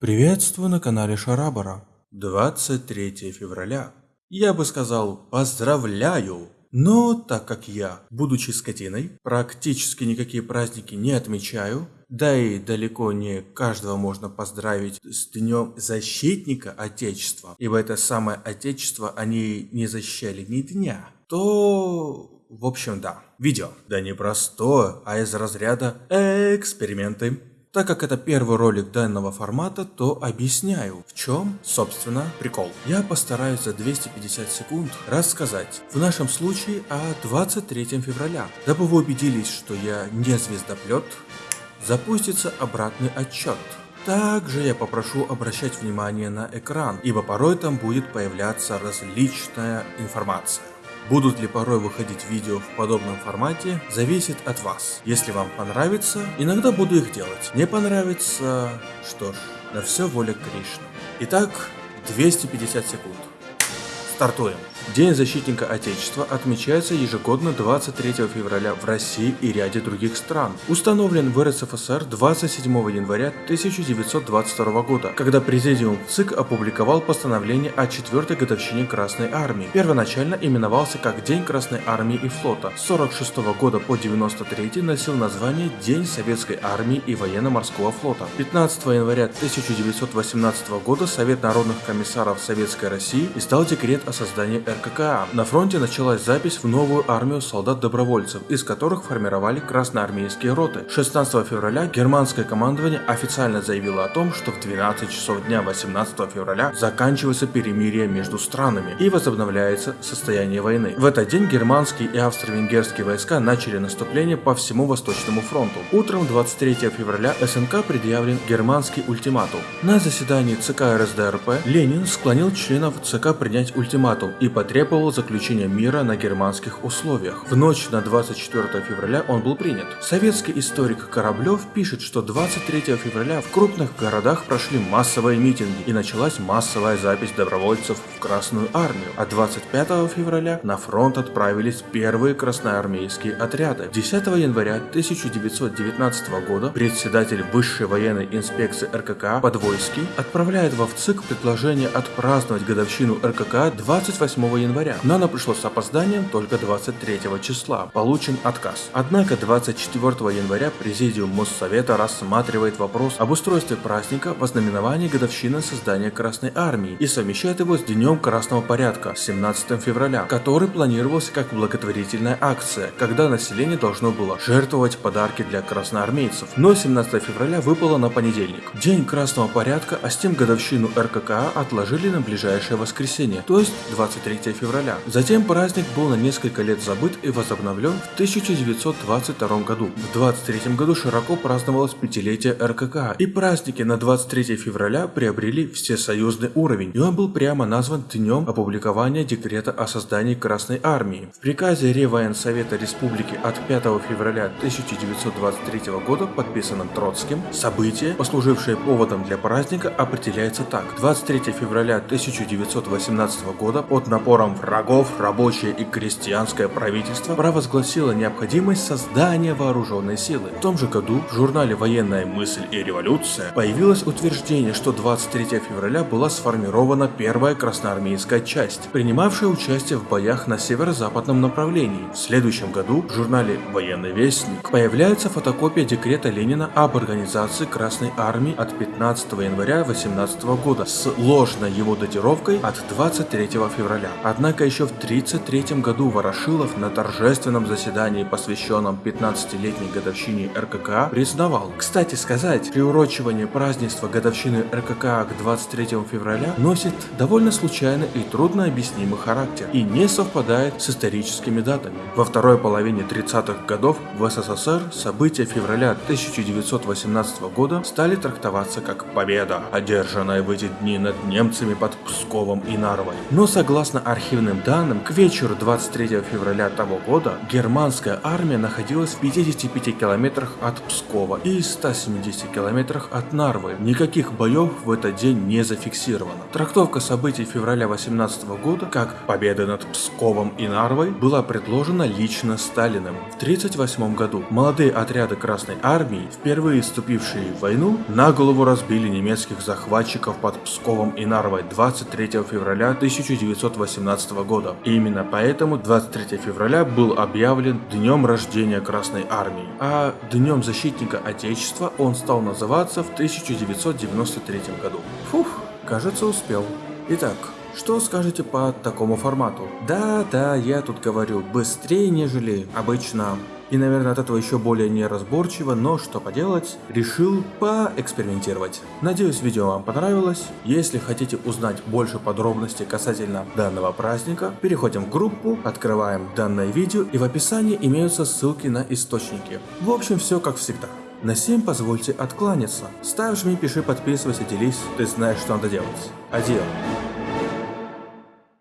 Приветствую на канале Шарабара. 23 февраля. Я бы сказал поздравляю. Но так как я, будучи скотиной, практически никакие праздники не отмечаю, да и далеко не каждого можно поздравить с Днем Защитника Отечества, ибо это самое Отечество они не защищали ни дня, то в общем, да. Видео. Да не простое, а из разряда эксперименты. Так как это первый ролик данного формата, то объясняю, в чем, собственно, прикол. Я постараюсь за 250 секунд рассказать, в нашем случае, о 23 февраля. Дабы вы убедились, что я не звездоплет, запустится обратный отчет. Также я попрошу обращать внимание на экран, ибо порой там будет появляться различная информация. Будут ли порой выходить видео в подобном формате, зависит от вас. Если вам понравится, иногда буду их делать. Не понравится, что ж, на все воля Кришны. Итак, 250 секунд. Стартуем. День защитника Отечества отмечается ежегодно 23 февраля в России и ряде других стран. Установлен в РСФСР 27 января 1922 года, когда Президиум ЦИК опубликовал постановление о 4 годовщине Красной Армии. Первоначально именовался как День Красной Армии и Флота. С 46 года по 93 носил название День Советской Армии и Военно-Морского Флота. 15 января 1918 года Совет народных комиссаров Советской России издал декрет о создании РККА. На фронте началась запись в новую армию солдат-добровольцев, из которых формировали красноармейские роты. 16 февраля германское командование официально заявило о том, что в 12 часов дня 18 февраля заканчивается перемирие между странами и возобновляется состояние войны. В этот день германские и австро-венгерские войска начали наступление по всему Восточному фронту. Утром 23 февраля СНК предъявлен германский ультиматум. На заседании ЦК РСДРП Ленин склонил членов ЦК принять ультиматум и потребовал заключения мира на германских условиях. В ночь на 24 февраля он был принят. Советский историк Кораблев пишет, что 23 февраля в крупных городах прошли массовые митинги и началась массовая запись добровольцев в Красную Армию, а 25 февраля на фронт отправились первые красноармейские отряды. 10 января 1919 года председатель Высшей военной инспекции РККА Подвойский отправляет во ВЦИК предложение отпраздновать годовщину РККА 28 января, но оно пришло с опозданием только 23 числа. Получен отказ. Однако 24 января Президиум Моссовета рассматривает вопрос об устройстве праздника в ознаменовании годовщины создания Красной Армии и совмещает его с Днем Красного Порядка 17 февраля, который планировался как благотворительная акция, когда население должно было жертвовать подарки для красноармейцев. Но 17 февраля выпало на понедельник. День Красного Порядка, а с тем годовщину РККА отложили на ближайшее воскресенье, то есть 23 февраля. Затем праздник был на несколько лет забыт и возобновлен в 1922 году. В 23 году широко праздновалось пятилетие РКК, и праздники на 23 февраля приобрели всесоюзный уровень, и он был прямо назван днем опубликования декрета о создании Красной Армии. В приказе Реввоенсовета Республики от 5 февраля 1923 года, подписанном Троцким, событие, послужившее поводом для праздника, определяется так. 23 февраля 1918 года под напором врагов рабочее и крестьянское правительство провозгласило необходимость создания вооруженной силы. В том же году в журнале «Военная мысль и революция» появилось утверждение, что 23 февраля была сформирована первая красноармейская часть, принимавшая участие в боях на северо-западном направлении. В следующем году в журнале «Военный вестник» появляется фотокопия декрета Ленина об организации Красной Армии от 15 января 18 года с ложной его датировкой от 23 февраля. Однако еще в 1933 году Ворошилов на торжественном заседании, посвященном 15-летней годовщине РККА, признавал. Кстати сказать, приурочивание празднества годовщины РККА к 23 февраля носит довольно случайный и трудно объяснимый характер и не совпадает с историческими датами. Во второй половине 30-х годов в СССР события февраля 1918 года стали трактоваться как победа, одержанная в эти дни над немцами под Псковом и Нарвой. Но Но согласно архивным данным, к вечеру 23 февраля того года германская армия находилась в 55 километрах от Пскова и 170 километрах от Нарвы. Никаких боев в этот день не зафиксировано. Трактовка событий февраля 18 года как победы над Псковом и Нарвой была предложена лично Сталиным. В 1938 году молодые отряды Красной Армии, впервые вступившие в войну, на голову разбили немецких захватчиков под Псковом и Нарвой 23 февраля 1918 года. И именно поэтому 23 февраля был объявлен днем рождения Красной Армии, а днем защитника Отечества он стал называться в 1993 году. Фух, кажется успел. Итак, что скажете по такому формату? Да, да, я тут говорю быстрее, нежели обычно. И, наверное, от этого еще более неразборчиво, но что поделать, решил поэкспериментировать. Надеюсь, видео вам понравилось. Если хотите узнать больше подробностей касательно данного праздника, переходим в группу, открываем данное видео и в описании имеются ссылки на источники. В общем, все как всегда. На 7 позвольте откланяться. Ставь, жми, пиши, подписывайся, делись. Ты знаешь, что надо делать. Адио.